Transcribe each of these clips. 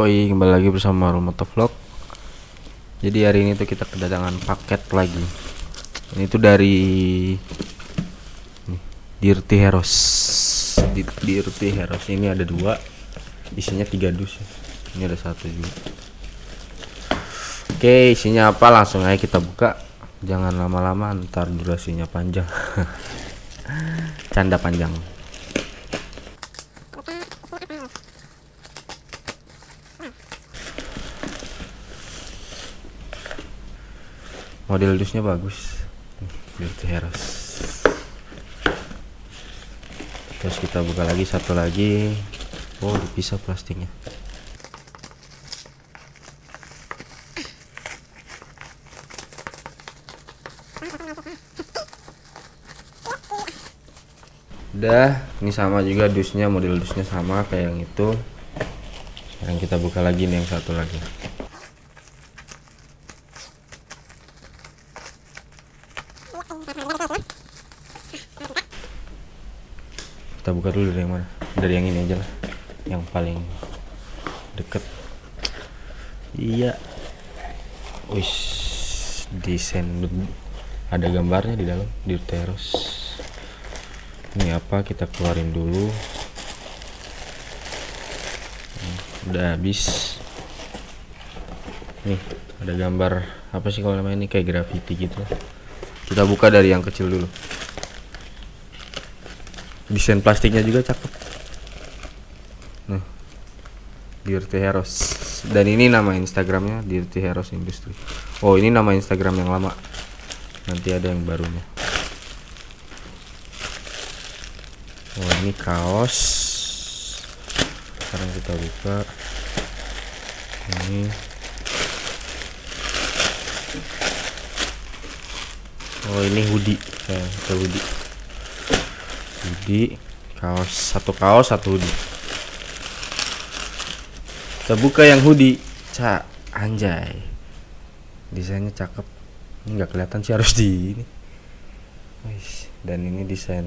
Yoi, kembali lagi bersama Rumoto Vlog. Jadi hari ini tuh kita kedatangan paket lagi. Ini tuh dari Dirty Heroes. Di Dirty Heroes ini ada dua, isinya tiga dus. ya. Ini ada satu juga. Oke, isinya apa? Langsung aja kita buka. Jangan lama-lama, ntar durasinya panjang. Canda panjang. Model dusnya bagus. Dirty Heroes. Terus kita buka lagi satu lagi. Oh, dipisah plastiknya. Udah, ini sama juga dusnya, model dusnya sama kayak yang itu. Sekarang kita buka lagi nih yang satu lagi. Kita buka dulu dari yang mana? Dari yang ini aja lah. Yang paling deket. Iya. Wis desain ada gambarnya di dalam di terus. Ini apa? Kita keluarin dulu. Udah habis. Nih, ada gambar apa sih kalau namanya ini kayak graffiti gitu. Kita buka dari yang kecil dulu. Desain plastiknya juga cakep. Nah, Dirty Heroes. Dan ini nama Instagramnya Dirty Heroes Industry. Oh, ini nama Instagram yang lama. Nanti ada yang barunya. Oh, ini kaos. Sekarang kita buka. Ini. Oh, ini hoodie. Kita hoodie hoodie kaos satu kaos satu hoodie. Kita buka yang hoodie. Cak anjay. Desainnya cakep. Ini nggak kelihatan sih harus di ini. Dan ini desain.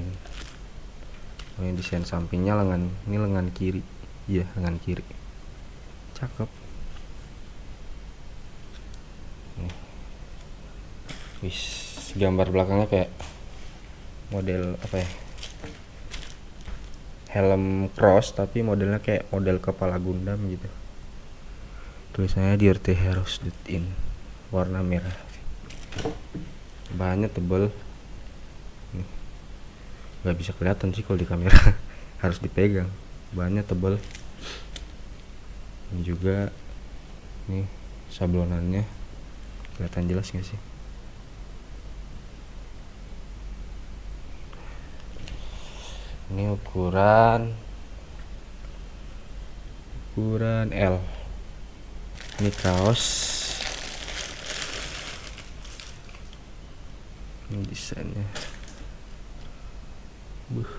Ini desain sampingnya lengan ini lengan kiri. Iya lengan kiri. Cakep. Wis gambar belakangnya kayak model apa ya helm cross tapi modelnya kayak model kepala Gundam gitu. Tulisannya Dirty Heroes in warna merah. Bahannya tebel. Nggak bisa kelihatan sih kalau di kamera. Harus dipegang. Bahannya tebel. Ini juga nih sablonannya. Kelihatan jelas nggak sih ini ukuran ukuran L. Ini kaos. Ini desainnya. Buh.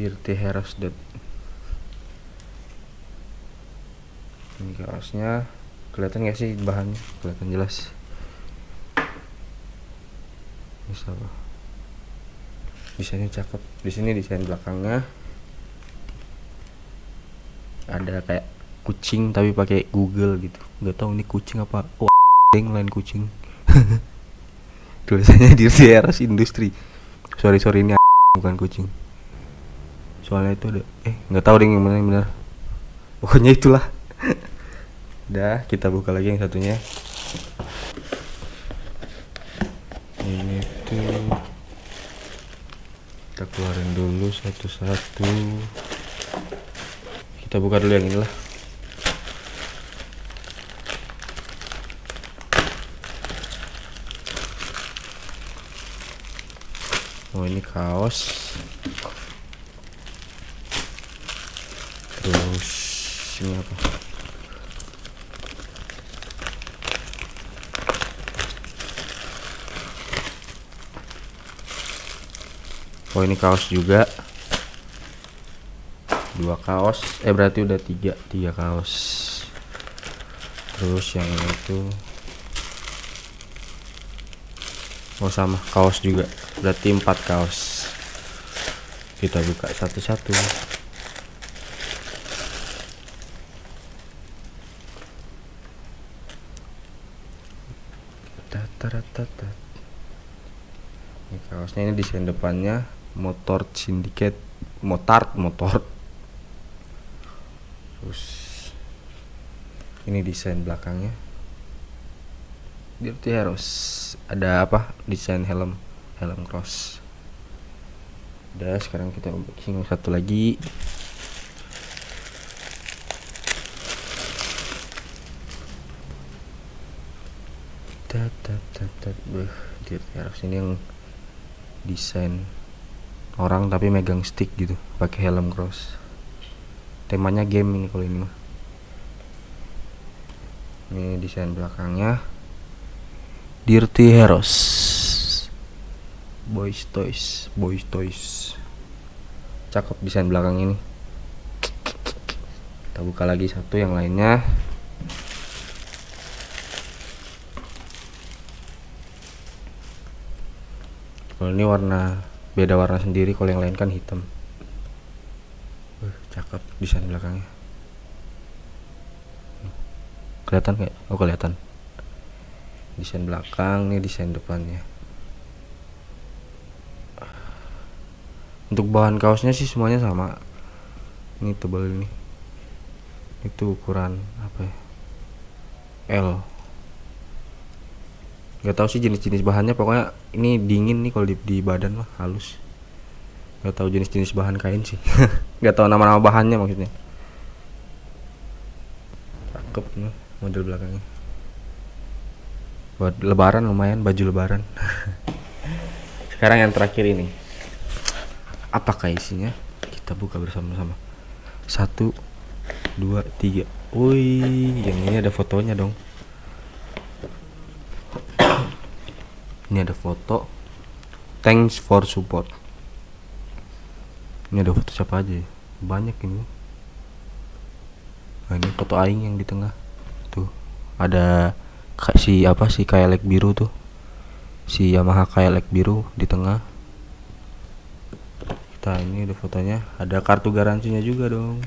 Dirty Heroes dot. Ini kaosnya. Kelihatan gak sih bahannya? Kelihatan jelas. Bisa apa desainnya cakep. Di sini desain belakangnya. Ada kayak kucing tapi pakai Google gitu. Nggak tahu ini kucing apa. Oh yang lain kucing. Tulisannya di Sierras Industri. Sorry sorry ini bukan kucing. Soalnya itu ada eh nggak tahu deh yang mana yang benar pokoknya itulah. Udah kita buka lagi yang satunya ini tuh keluarin dulu satu-satu. Kita buka dulu yang inilah. Oh ini kaos oh ini kaos juga. Dua kaos. Eh berarti udah tiga tiga kaos. Terus yang ini itu oh sama kaos juga. Berarti empat kaos. Kita buka satu-satu. Ini kaosnya ini desain depannya motor syndicate motard motor. Terus ini desain belakangnya. Dirty Heroes. Ada apa? Desain helm helm cross. Udah sekarang kita unboxing satu lagi. Tat tat tat tat. Dirty Heroes ini yang desain orang tapi megang stick gitu pakai helm cross. Temanya game ini kalau ini mah. Ini desain belakangnya. Dirty Heroes. Boys Toys Boys Toys. Cakep desain belakang ini. Kita buka lagi satu yang lainnya. Kalau ini warna beda warna sendiri kalau yang lain kan hitam. Uh, cakep desain belakangnya. Kelihatan nggak? Oh kelihatan. Desain belakang nih desain depannya. Untuk bahan kaosnya sih semuanya sama. Ini tebal ini. Itu ukuran apa ya? L nggak tahu sih jenis-jenis bahannya pokoknya ini dingin nih kalau di, di badan mah halus. Nggak tahu jenis-jenis bahan kain sih. Nggak tahu nama-nama bahannya maksudnya. Cakep nih model belakangnya. Buat lebaran lumayan baju lebaran. Sekarang yang terakhir ini. Apakah isinya? Kita buka bersama-sama. Satu dua tiga. Wih yang ini ada fotonya dong ini ada foto. Thanks for support. Ini ada foto siapa aja ya? banyak ini. Nah ini foto aing yang di tengah. Tuh ada si apa si kayak biru tuh. Si Yamaha kayak biru di tengah. Kita ini ada fotonya. Ada kartu garansinya juga dong.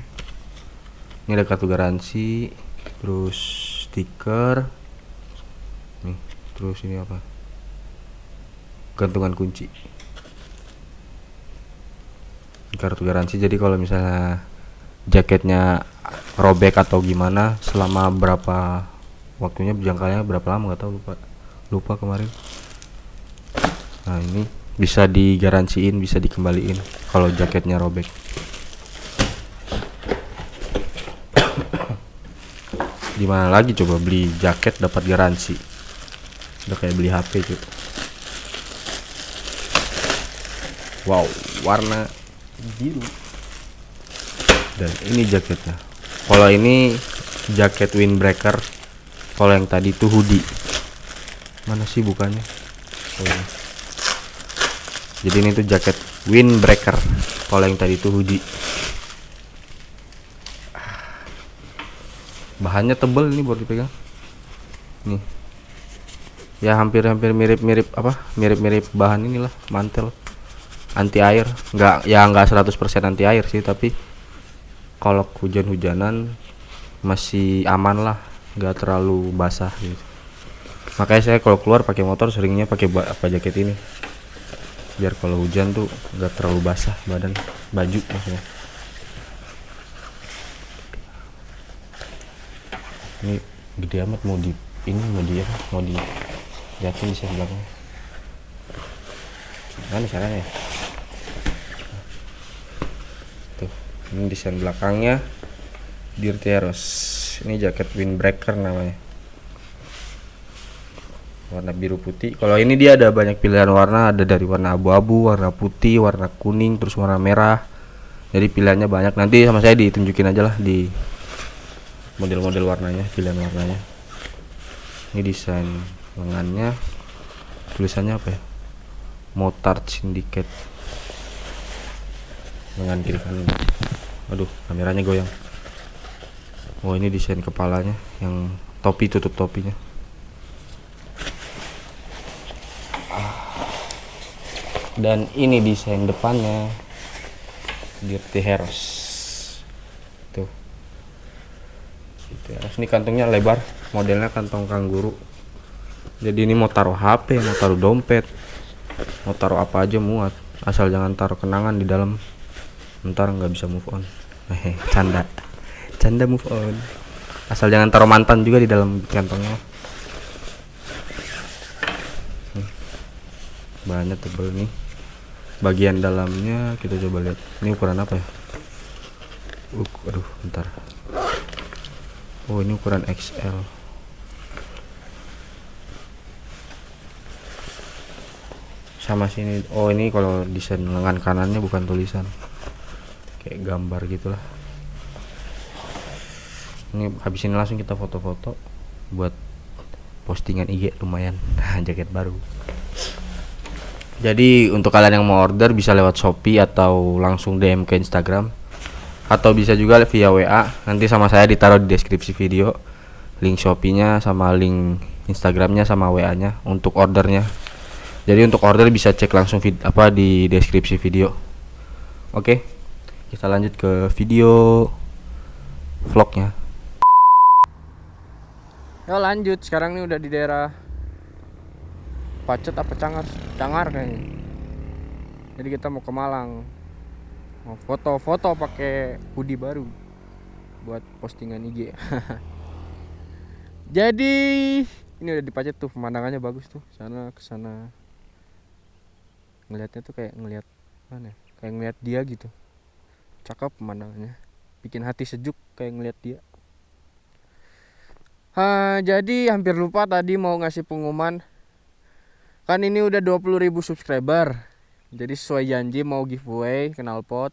Ini ada kartu garansi terus stiker. Nih terus ini apa gantungan kunci. Kartu garansi jadi kalau misalnya jaketnya robek atau gimana selama berapa waktunya jangkanya berapa lama nggak tahu lupa. Lupa kemarin. Nah ini bisa digaransiin bisa dikembaliin kalau jaketnya robek. Di mana lagi coba beli jaket dapat garansi? Udah kayak beli HP cuy wow warna biru. Dan ini jaketnya. Kalau ini jaket windbreaker kalau yang tadi itu hoodie. Mana sih bukannya? Oh, ini. jadi ini tuh jaket windbreaker kalau yang tadi itu hoodie. Bahannya tebel ini buat dipegang. Nih. Ya hampir-hampir mirip-mirip apa? Mirip-mirip bahan inilah mantel anti air. Nggak ya nggak 100% anti air sih tapi kalau hujan-hujanan masih aman lah nggak terlalu basah gitu. Makanya saya kalau keluar pakai motor seringnya pakai apa jaket ini. Biar kalau hujan tuh nggak terlalu basah badan baju maksudnya. Ini gede amat mau di ini mau di apa? Mau di jatuh di belakang mana caranya ya? tuh ini desain belakangnya Dirty Heroes ini jaket windbreaker namanya. Warna biru putih. Kalau ini dia ada banyak pilihan warna. Ada dari warna abu-abu warna putih warna kuning terus warna merah. Jadi pilihannya banyak. Nanti sama saya ditunjukin aja lah di model-model warnanya pilihan warnanya. Ini desain lengannya. Tulisannya apa ya? Motard Syndicate. Lengan kiri kanan aduh kameranya goyang. Oh ini desain kepalanya yang topi tutup topinya. Dan ini desain depannya Dirty Heroes tuh. Dirty Heroes ini kantongnya lebar modelnya kantong kangguru. Jadi ini mau taruh HP mau taruh dompet mau taruh apa aja muat. Asal jangan taruh kenangan di dalam ntar nggak bisa move on hehe canda. Canda move on. Asal jangan taruh mantan juga di dalam kantongnya. Hmm. banyak tebel nih. Bagian dalamnya kita coba lihat. Ini ukuran apa ya? Uk, aduh bentar. Oh ini ukuran XL sama sini. Oh ini kalau desain lengan kanannya bukan tulisan kayak gambar gitulah. Ini habis ini langsung kita foto-foto buat postingan IG lumayan. Jaket baru. Jadi untuk kalian yang mau order bisa lewat Shopee atau langsung DM ke Instagram. Atau bisa juga via WA nanti sama saya ditaruh di deskripsi video. Link Shopee-nya sama link Instagramnya sama WA-nya untuk ordernya. Jadi untuk order bisa cek langsung vid apa di deskripsi video. Oke kita lanjut ke video vlognya Yo lanjut sekarang ini udah di daerah Pacet apa Cangar? Cangar kayaknya. Jadi kita mau ke Malang. Mau foto-foto pakai hoodie baru buat postingan IG. Jadi ini udah di Pacet tuh pemandangannya bagus tuh. Sana ke sana. Ngelihatnya tuh kayak ngelihat mana? ya? Kayak ngelihat dia gitu. Cakep pemandangannya. Bikin hati sejuk kayak ngelihat dia. Ha, jadi hampir lupa tadi mau ngasih pengumuman. Kan ini udah 20.000 subscriber. Jadi sesuai janji mau giveaway knalpot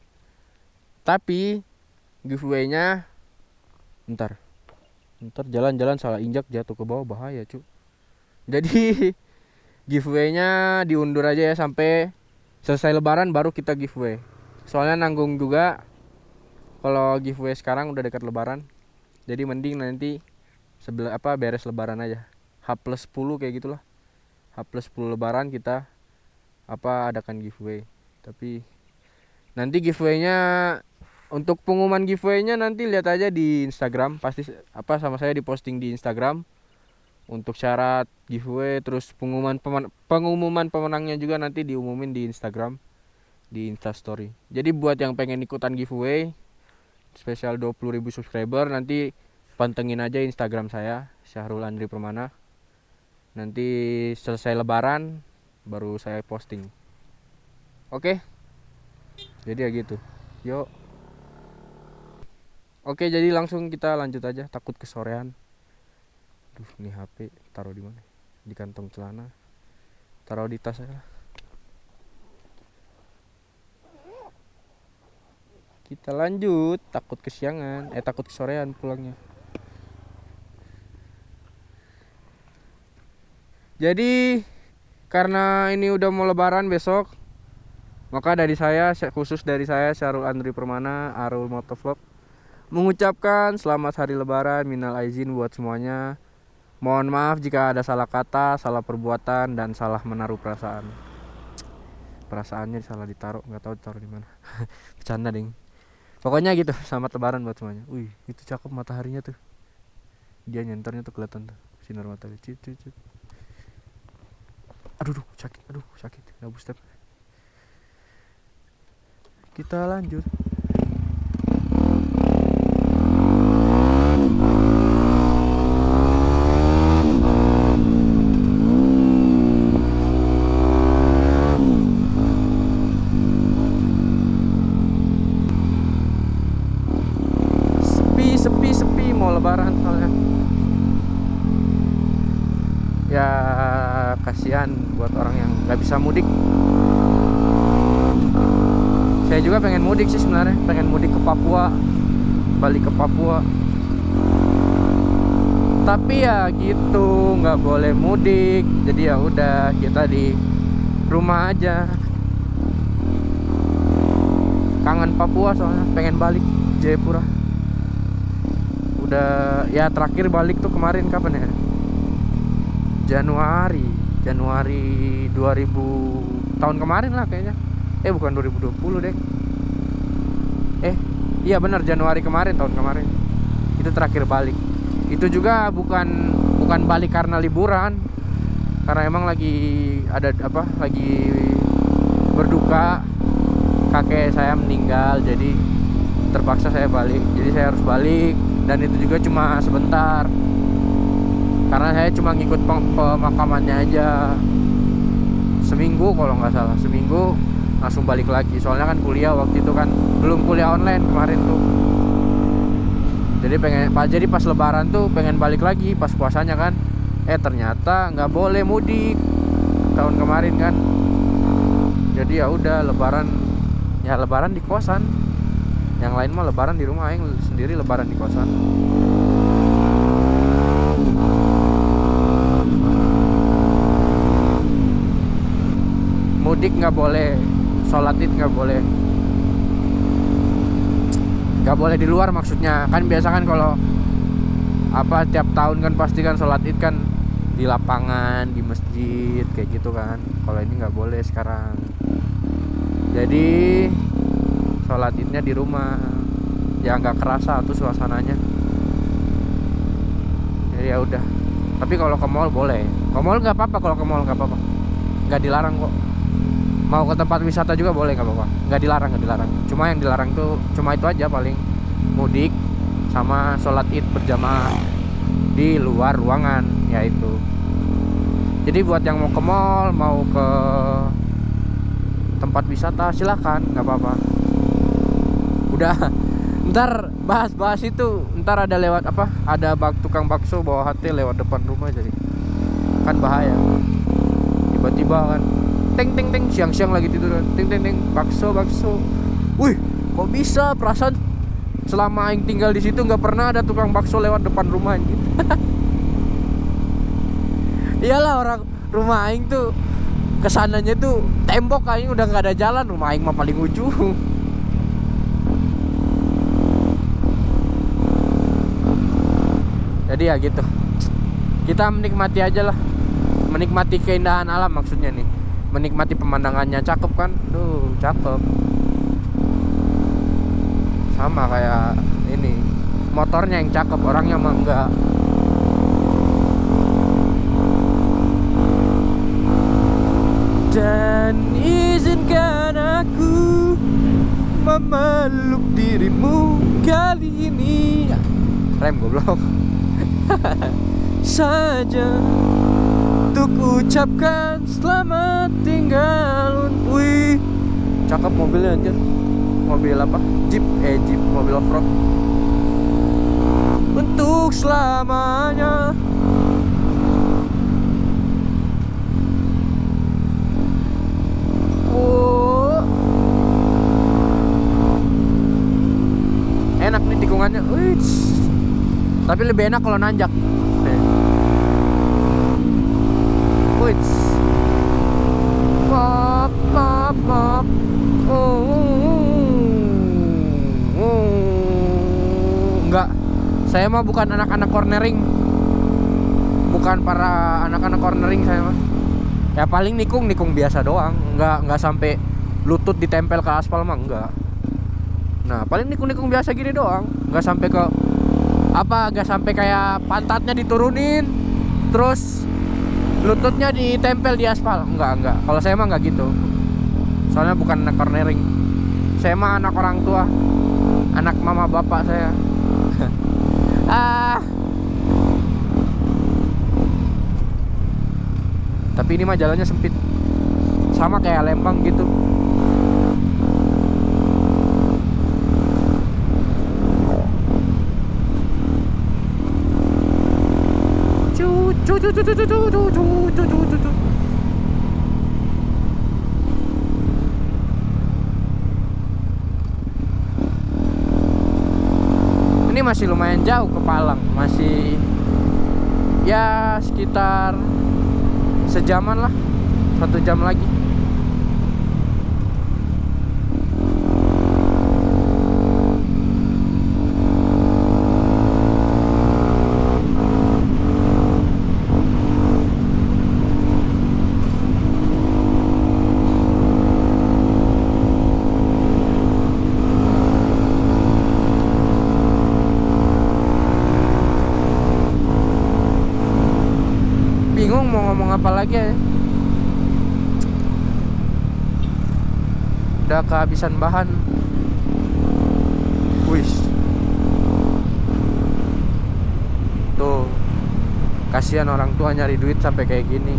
Tapi giveaway-nya Ntar Ntar jalan-jalan salah injak jatuh ke bawah bahaya cu. Jadi giveaway-nya diundur aja ya sampai selesai lebaran baru kita giveaway Soalnya nanggung juga Kalau giveaway sekarang udah dekat lebaran. Jadi mending nanti sebelah apa beres lebaran aja. H plus 10 kayak gitulah. H plus 10 lebaran kita apa adakan giveaway. Tapi nanti giveaway-nya untuk pengumuman giveaway-nya nanti lihat aja di Instagram. Pasti apa sama saya diposting di Instagram. Untuk syarat giveaway terus pengumuman pemen- pengumuman pemenangnya juga nanti diumumin di Instagram di Instastory jadi buat yang pengen ikutan giveaway spesial 20.000 subscriber nanti pantengin aja Instagram saya Syahrul Andri Permana. Nanti selesai lebaran baru saya posting. Oke? Jadi ya gitu. Yuk. Oke jadi langsung kita lanjut aja. Takut kesorean. Duh ini HP taruh di mana? Di kantong celana. Taruh di tas aja lah. Kita lanjut. Takut kesiangan. Eh takut kesorean pulangnya. Jadi karena ini udah mau lebaran besok maka dari saya khusus dari saya Syarul Andri Permana Arul Motovlog mengucapkan selamat hari lebaran minal aizin buat semuanya. Mohon maaf jika ada salah kata salah perbuatan dan salah menaruh perasaan. Perasaannya salah ditaruh. Nggak tahu ditaruh di mana. Bercanda ding pokoknya gitu selamat lebaran buat semuanya. Wih itu cakep mataharinya tuh. Dia nyenternya tuh kelihatan tuh sinar matahari. Cut, cut, cut. aduh duh, sakit aduh sakit. Nggak step kita lanjut sepi sepi sepi mau lebaran soalnya ya kasihan buat orang yang nggak bisa mudik saya juga pengen mudik sih sebenarnya pengen mudik ke Papua balik ke Papua. Tapi ya gitu nggak boleh mudik. Jadi ya udah kita di rumah aja. Kangen Papua soalnya pengen balik Jayapura. Udah ya terakhir balik tuh kemarin kapan ya? Januari Januari 2000 tahun kemarin lah kayaknya. Eh bukan 2020 deh eh iya benar Januari kemarin tahun kemarin. Itu terakhir balik. Itu juga bukan bukan balik karena liburan. Karena emang lagi ada apa lagi berduka. Kakek saya meninggal jadi terpaksa saya balik. Jadi saya harus balik. Dan itu juga cuma sebentar. Karena saya cuma ngikut pem- pemakamannya aja. Seminggu kalau nggak salah seminggu langsung balik lagi. Soalnya kan kuliah waktu itu kan belum kuliah online kemarin tuh. Jadi pengen pas jadi pas lebaran tuh pengen balik lagi pas puasanya kan. Eh ternyata nggak boleh mudik tahun kemarin kan. Jadi ya udah lebaran ya lebaran di kosan. Yang lain mah lebaran di rumah yang sendiri lebaran di kosan. Mudik nggak boleh sholat id nggak boleh. Nggak boleh di luar maksudnya. Kan biasa kan kalau apa tiap tahun kan pasti kan sholat id kan di lapangan di masjid kayak gitu kan. Kalau ini nggak boleh sekarang. Jadi sholat idnya di rumah. Ya nggak kerasa tuh suasananya. Jadi ya udah. Tapi kalau ke mall boleh. Ke mall nggak apa-apa kalau ke mall nggak apa-apa. Nggak dilarang kok mau ke tempat wisata juga boleh nggak apa-apa. Nggak dilarang nggak dilarang. Cuma yang dilarang tuh cuma itu aja paling. Mudik sama sholat id berjamaah di luar ruangan yaitu jadi buat yang mau ke mall mau ke tempat wisata silakan nggak apa-apa. Udah ntar bahas-bahas itu. Ntar ada lewat apa ada bak tukang bakso bawa hati lewat depan rumah jadi. Kan bahaya. Tiba-tiba kan teng teng teng siang-siang lagi tiduran teng teng teng bakso bakso. Wih kok bisa? Perasaan selama aing tinggal di situ nggak pernah ada tukang bakso lewat depan rumah anjing. Iyalah orang rumah aing tuh ke sananya tuh tembok aing udah nggak ada jalan. Rumah aing mah paling ujung jadi ya gitu. Kita menikmati aja lah. Menikmati keindahan alam maksudnya nih menikmati pemandangannya. Cakep kan? Tuh cakep. Sama kayak ini motornya yang cakep orangnya mah enggak. Dan izinkan aku memeluk dirimu kali ini. Rem goblok. Saja untuk ucapkan selamat tinggal wih. Cakep mobilnya anjir. Mobil apa? Jeep. Eh jeep mobil off road untuk selamanya. Oh. enak nih tikungannya. Wih. tapi lebih enak kalau nanjak Wih. Pop, pop, pop. Oh, oh. Enggak. Saya mah bukan anak-anak cornering. Bukan para anak-anak cornering saya mah. Ya paling nikung nikung biasa doang. Enggak enggak sampai lutut ditempel ke aspal mah enggak. Nah, paling nikung-nikung biasa gini doang. Enggak sampai ke apa enggak sampai kayak pantatnya diturunin terus lututnya ditempel di aspal. Enggak enggak. Kalau saya mah enggak gitu. Soalnya bukan anak cornering. Saya mah anak orang tua. Anak mama bapak saya. Ah. Tapi ini mah jalannya sempit. Sama kayak Lembang gitu Ini masih lumayan jauh ke Palang, masih ya sekitar sejaman lah, satu jam lagi. Apa lagi ya? Udah kehabisan bahan. Wis tuh. Kasihan orang tua nyari duit sampai kayak gini.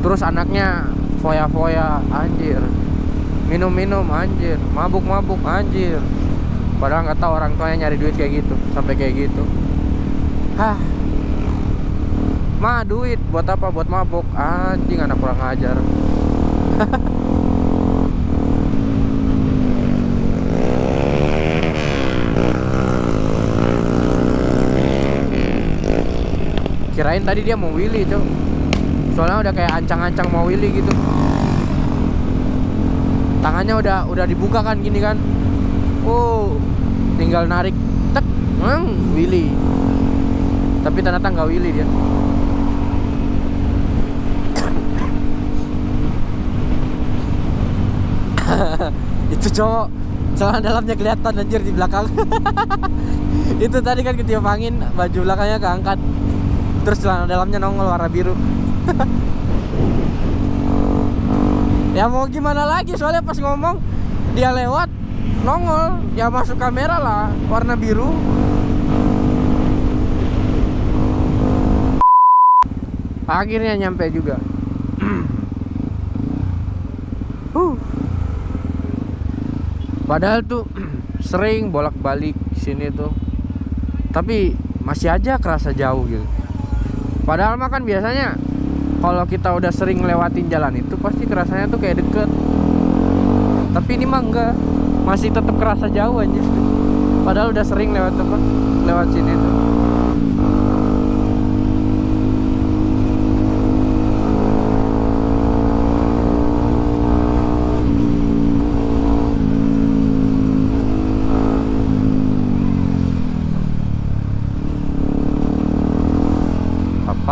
Terus anaknya foya-foya anjir. Minum-minum anjir. Mabuk-mabuk anjir. Padahal nggak tahu orang tuanya nyari duit kayak gitu sampai kayak gitu. Hah ma duit buat apa? Buat mabuk anjing anak kurang ajar. Kirain tadi dia mau Willy tuh soalnya udah kayak ancang-ancang mau Willy gitu. Tangannya udah udah dibuka kan gini kan. Oh tinggal narik tek hmm, Willy. Tapi ternyata nggak Willy dia itu cowok celana dalamnya kelihatan anjir di belakang. Itu tadi kan ketiup angin baju belakangnya keangkat. Terus celana dalamnya nongol warna biru. Ya mau gimana lagi soalnya pas ngomong dia lewat nongol. Ya masuk kamera lah warna biru. Akhirnya nyampe juga padahal tuh sering bolak-balik sini tuh. Tapi masih aja kerasa jauh gitu. Padahal mah kan biasanya kalau kita udah sering lewatin jalan itu pasti kerasanya tuh kayak deket. Tapi ini mah enggak. Masih tetap kerasa jauh aja. Padahal udah sering lewat apa lewat sini tuh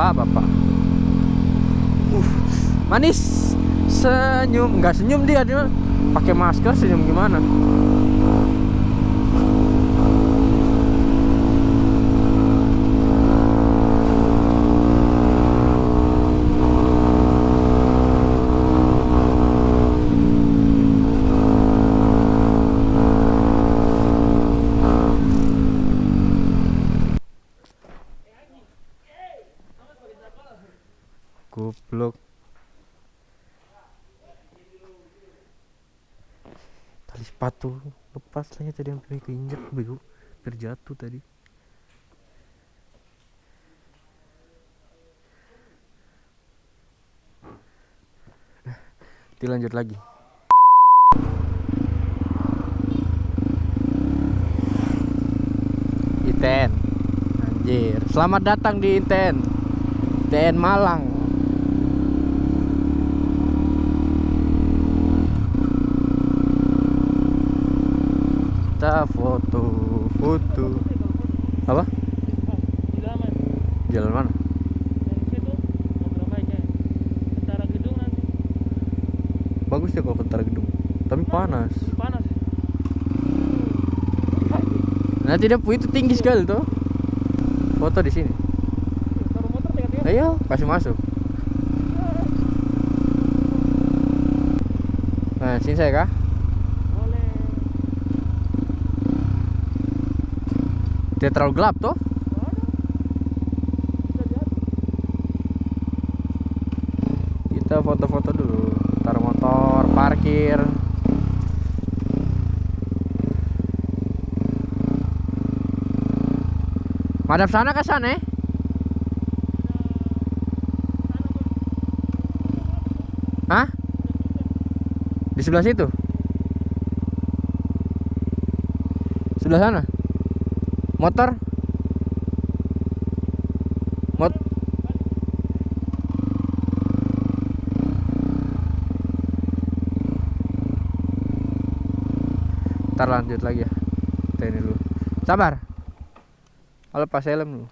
bapak bapak uh manis. Senyum. Nggak senyum dia dia pakai masker senyum gimana goblok tali sepatu lepas lagi tadi hampir keinjek bego. Hampir jatuh tadi. Nanti lanjut lagi. Iten Anjir. Selamat datang di Iten Iten Malang kita foto foto apa? Jalan mana? Bagus ya kalau kentara gedung. Tapi panas. Panas nanti dia itu tinggi sekali tuh foto di sini. Ayo kasih masuk. Nah sini saya kah tidak terlalu gelap tuh kita foto-foto dulu taruh motor parkir madap sana ke sana eh? Hah? Di sebelah situ? Sebelah sana? Motor? Mot Ntar lanjut lagi ya. Kita ini dulu. Sabar. Kalau pas helm dulu.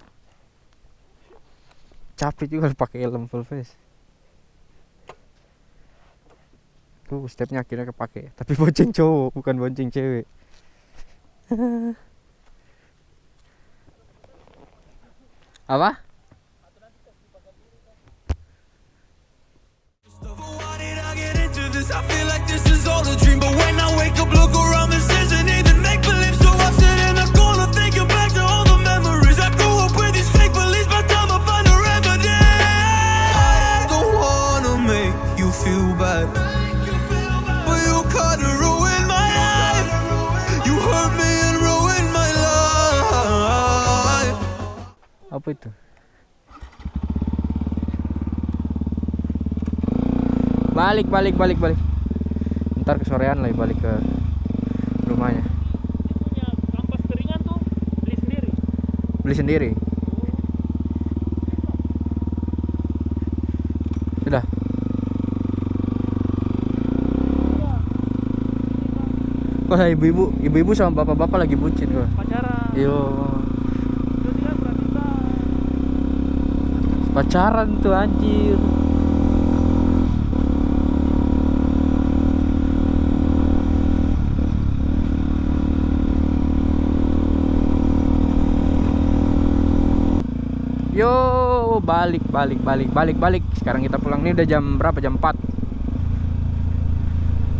Capek juga pakai helm full face. Tuh stepnya akhirnya kepake. Tapi bonceng cowok bukan bonceng cewek apa I feel like this is all a dream, but when I wake up, look around and say. Apa itu? Balik balik balik balik. Ntar kesorean lagi balik ke rumahnya. Punya kampas keringan tuh beli sendiri. Beli sendiri? Sudah. Wah ibu-ibu? Ibu-ibu sama bapak-bapak lagi bucin gua pacaran. Yo itu dia Pratita pacaran tuh anjir. Yo, balik, balik, balik, balik, balik. Sekarang kita pulang. Nih udah jam berapa? Jam 4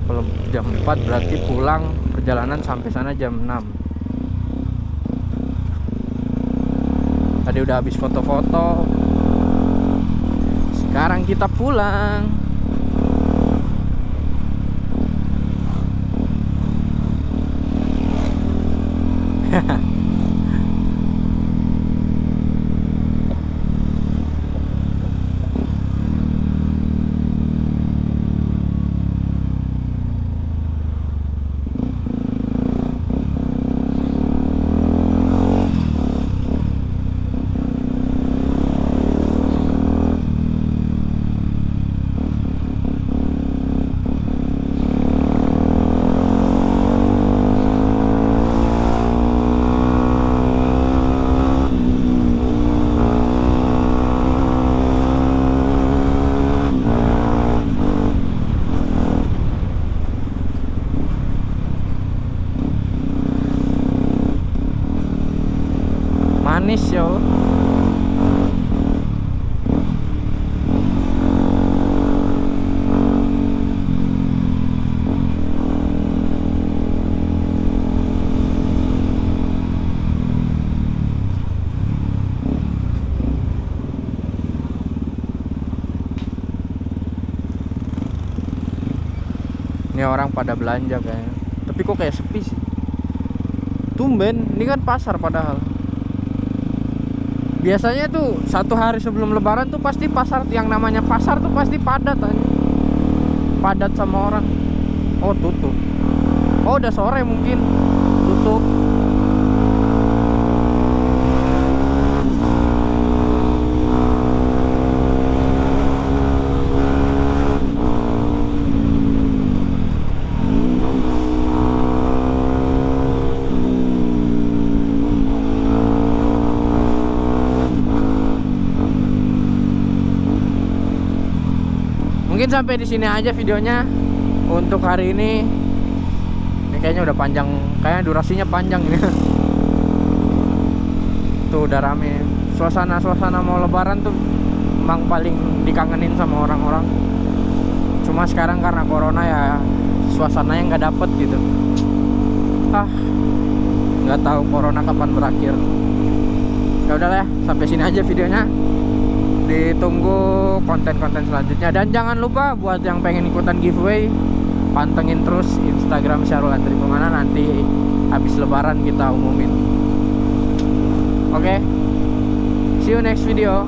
Kalau jam 4 berarti pulang perjalanan sampai sana jam 6 Tadi udah habis foto-foto Sekarang kita pulang. Manis yo Orang pada belanja kayaknya. Tapi kok kayak sepi sih. Tumben, ini kan pasar padahal. Biasanya tuh satu hari sebelum lebaran tuh pasti pasar yang namanya pasar tuh pasti padat aja. Padat sama orang. Oh, tutup. Oh, udah sore mungkin. Tutup. Mungkin sampai di sini aja videonya untuk hari ini. Ini kayaknya udah panjang, kayaknya durasinya panjang ini. Tuh udah rame. Suasana-suasana mau lebaran tuh emang paling dikangenin sama orang-orang. Cuma sekarang karena corona ya suasananya nggak dapet gitu. Ah, nggak tahu corona kapan berakhir. Ya udahlah ya, sampai sini aja videonya ditunggu konten-konten selanjutnya. Dan jangan lupa buat yang pengen ikutan giveaway pantengin terus Instagram Syarul Andri Pemana nanti habis lebaran kita umumin. Oke? See you next video